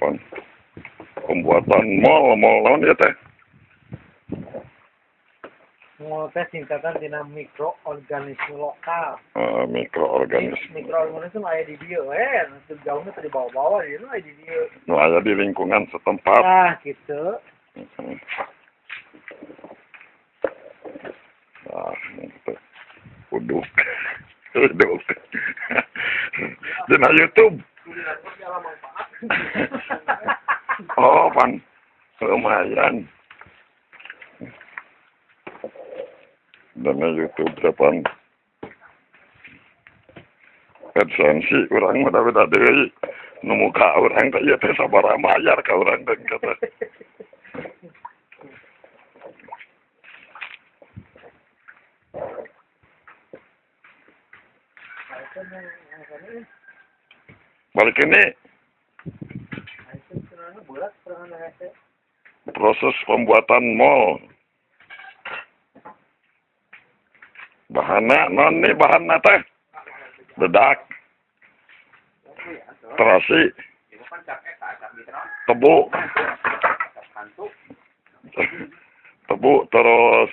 pan. Pembuatan mall, mall lawan ya teh. Mau tes singkatan tina mikroorganisme lokal. Uh, mikroorganisme. Mikroorganisme aya di dia, eh, nanti jauhnya tadi bawa-bawa, di aya di dia. Nu aya di lingkungan setempat. Ah, gitu. Nah, gitu. יוצא YouTube. זה מהיוטוב. אורבן, לא מעיין. זה מהיוטוב ספן. Kerjaan si orang mata-mata di Numuka orang tak ia tersabar amat ajar kau orang dengan kata. Balik ini proses pembuatan mall. Bahanna non nih bahanna teh? Bedak, terasi, tebu, tebu terus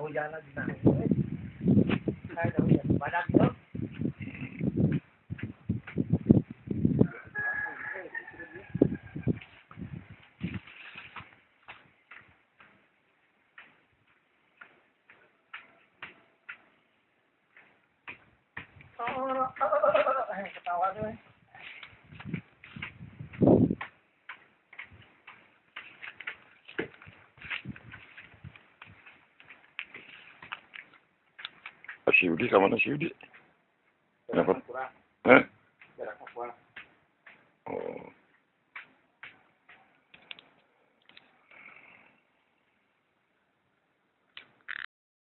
thôi ra nó làm hai đầu dịch và đâm nước Ketawa tuh. Syudi sama anak Yudi? Kenapa? Hah? Oh.